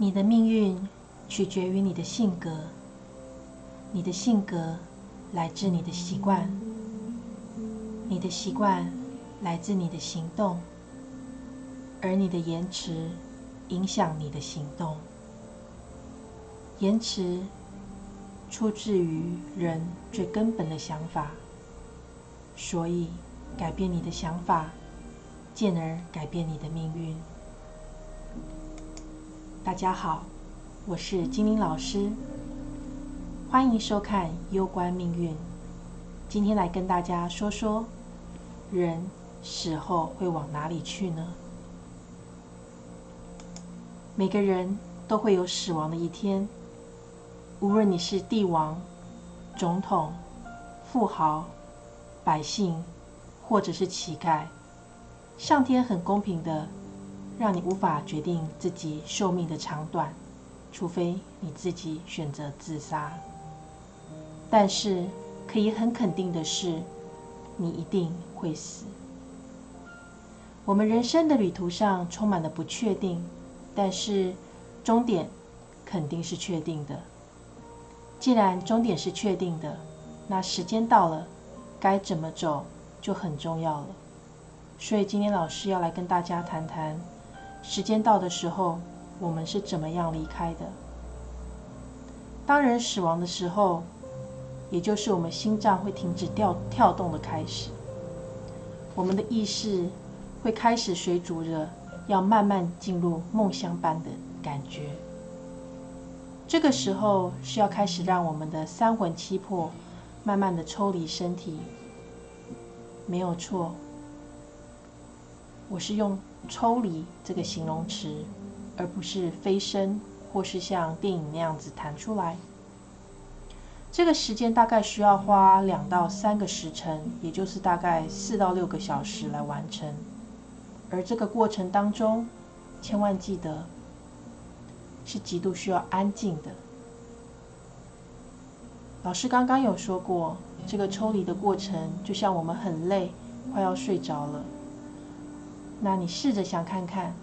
你的命运取决于你的性格，你的性格来自你的习惯，你的习惯来自你的行动，而你的延迟影响你的行动。延迟出自于人最根本的想法，所以改变你的想法，进而改变你的命运。大家好，我是金玲老师，欢迎收看《攸关命运》。今天来跟大家说说，人死后会往哪里去呢？每个人都会有死亡的一天，无论你是帝王、总统、富豪、百姓，或者是乞丐，上天很公平的。让你无法决定自己寿命的长短，除非你自己选择自杀。但是可以很肯定的是，你一定会死。我们人生的旅途上充满了不确定，但是终点肯定是确定的。既然终点是确定的，那时间到了，该怎么走就很重要了。所以今天老师要来跟大家谈谈。时间到的时候，我们是怎么样离开的？当人死亡的时候，也就是我们心脏会停止跳跳动的开始，我们的意识会开始水煮着，要慢慢进入梦乡般的感觉。这个时候是要开始让我们的三魂七魄慢慢的抽离身体，没有错。我是用“抽离”这个形容词，而不是飞升，或是像电影那样子弹出来。这个时间大概需要花两到三个时辰，也就是大概四到六个小时来完成。而这个过程当中，千万记得是极度需要安静的。老师刚刚有说过，这个抽离的过程就像我们很累，快要睡着了。那你试着想看看，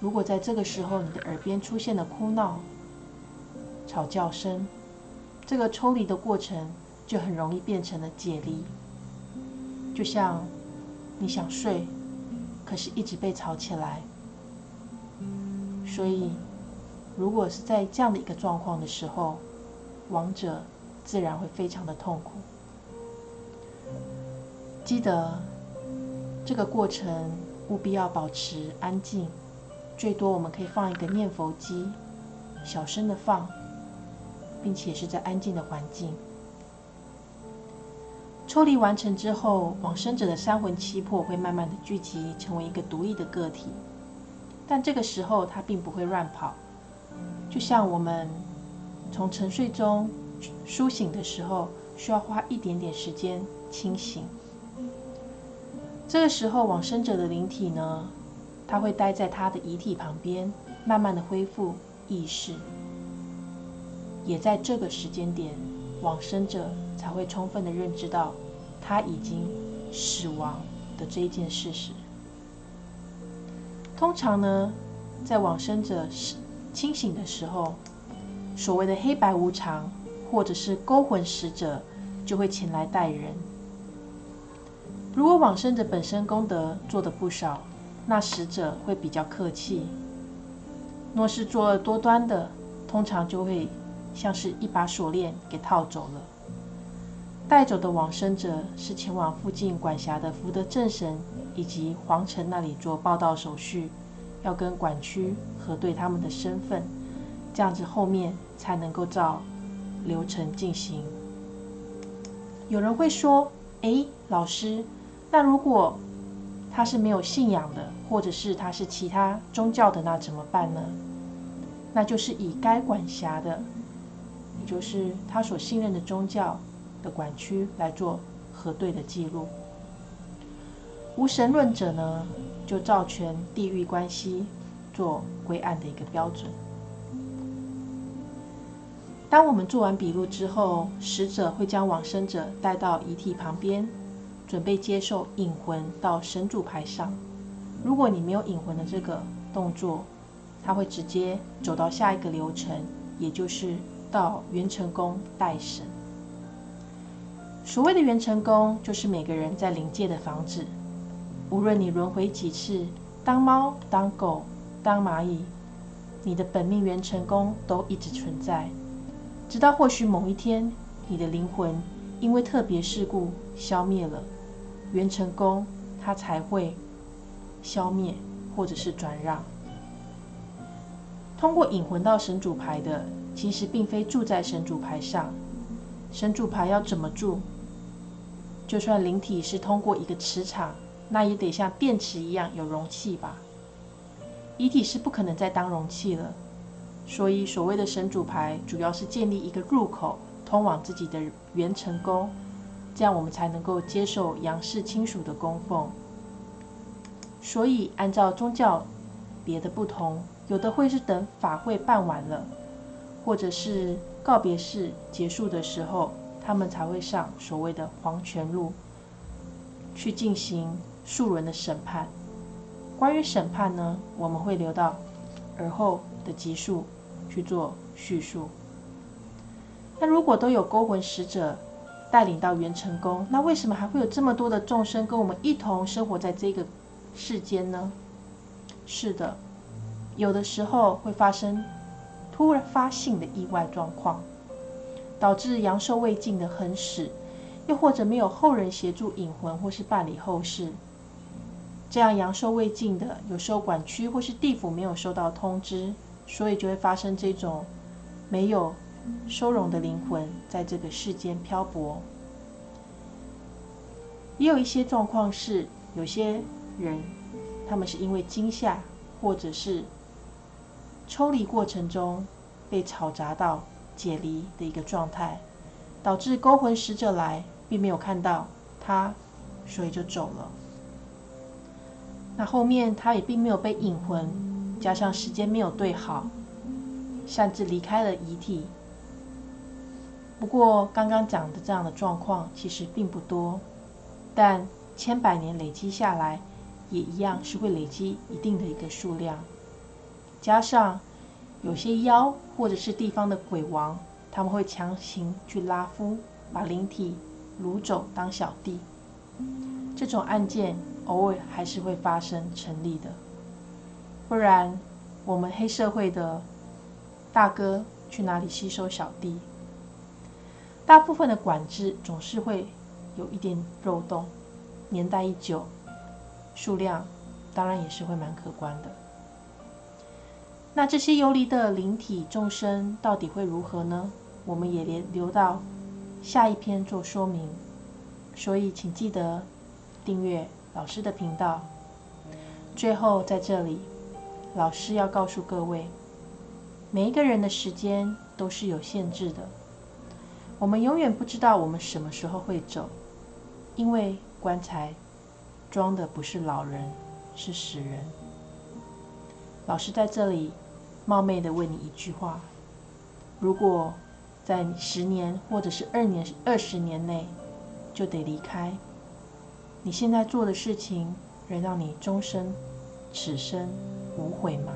如果在这个时候你的耳边出现了哭闹、吵叫声，这个抽离的过程就很容易变成了解离。就像你想睡，可是一直被吵起来。所以，如果是在这样的一个状况的时候，亡者自然会非常的痛苦。记得这个过程。务必要保持安静，最多我们可以放一个念佛机，小声的放，并且是在安静的环境。抽离完成之后，往生者的三魂七魄会慢慢的聚集，成为一个独立的个体。但这个时候，他并不会乱跑，就像我们从沉睡中苏醒的时候，需要花一点点时间清醒。这个时候，往生者的灵体呢，他会待在他的遗体旁边，慢慢的恢复意识。也在这个时间点，往生者才会充分的认知到他已经死亡的这一件事实。通常呢，在往生者清醒的时候，所谓的黑白无常，或者是勾魂使者，就会前来带人。如果往生者本身功德做的不少，那死者会比较客气；若是作恶多端的，通常就会像是一把锁链给套走了。带走的往生者是前往附近管辖的福德正神以及皇城那里做报道手续，要跟管区核对他们的身份，这样子后面才能够照流程进行。有人会说：“哎，老师。”那如果他是没有信仰的，或者是他是其他宗教的，那怎么办呢？那就是以该管辖的，也就是他所信任的宗教的管区来做核对的记录。无神论者呢，就照全地域关系做归案的一个标准。当我们做完笔录之后，死者会将往生者带到遗体旁边。准备接受引魂到神主牌上。如果你没有引魂的这个动作，他会直接走到下一个流程，也就是到元成宫待神。所谓的元成宫，就是每个人在灵界的房子，无论你轮回几次，当猫、当狗、当蚂蚁，你的本命元成功都一直存在，直到或许某一天，你的灵魂因为特别事故消灭了，元成宫它才会消灭或者是转让。通过引魂到神主牌的，其实并非住在神主牌上。神主牌要怎么住？就算灵体是通过一个磁场，那也得像电池一样有容器吧。遗体是不可能再当容器了。所以所谓的神主牌，主要是建立一个入口，通往自己的元成宫，这样我们才能够接受杨氏亲属的供奉。所以按照宗教别的不同。有的会是等法会办完了，或者是告别式结束的时候，他们才会上所谓的黄泉路去进行数轮的审判。关于审判呢，我们会留到而后的集数去做叙述。那如果都有勾魂使者带领到元成宫，那为什么还会有这么多的众生跟我们一同生活在这个世间呢？是的。有的时候会发生突然发性的意外状况，导致阳寿未尽的横死，又或者没有后人协助引魂或是办理后事，这样阳寿未尽的有时候管区或是地府没有收到通知，所以就会发生这种没有收容的灵魂在这个世间漂泊。也有一些状况是，有些人他们是因为惊吓或者是抽离过程中被吵杂到解离的一个状态，导致勾魂使者来，并没有看到他，所以就走了。那后面他也并没有被引魂，加上时间没有对好，擅自离开了遗体。不过刚刚讲的这样的状况其实并不多，但千百年累积下来，也一样是会累积一定的一个数量。加上有些妖或者是地方的鬼王，他们会强行去拉夫，把灵体掳走当小弟。这种案件偶尔还是会发生成立的，不然我们黑社会的大哥去哪里吸收小弟？大部分的管制总是会有一点漏洞，年代一久，数量当然也是会蛮可观的。那这些游离的灵体众生到底会如何呢？我们也留留到下一篇做说明。所以请记得订阅老师的频道。最后在这里，老师要告诉各位，每一个人的时间都是有限制的。我们永远不知道我们什么时候会走，因为棺材装的不是老人，是死人。老师在这里。冒昧的问你一句话：如果在十年或者是二年、二十年内就得离开，你现在做的事情能让你终身、此生无悔吗？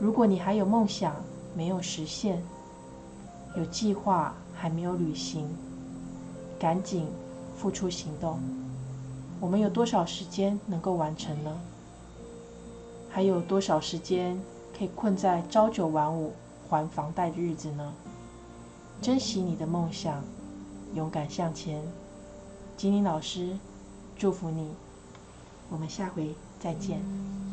如果你还有梦想没有实现，有计划还没有履行，赶紧付出行动。我们有多少时间能够完成呢？还有多少时间可以困在朝九晚五还房贷的日子呢？珍惜你的梦想，勇敢向前。金玲老师，祝福你。我们下回再见。